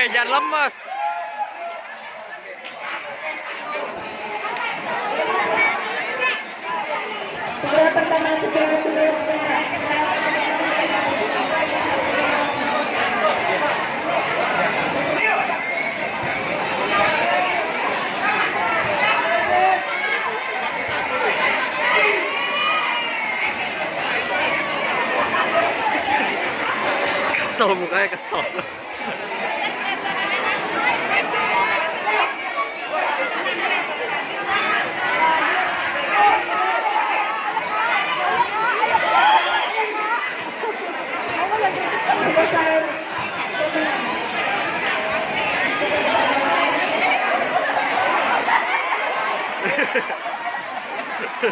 Woi, jangan lemes. Kesel mukanya kesel. wow!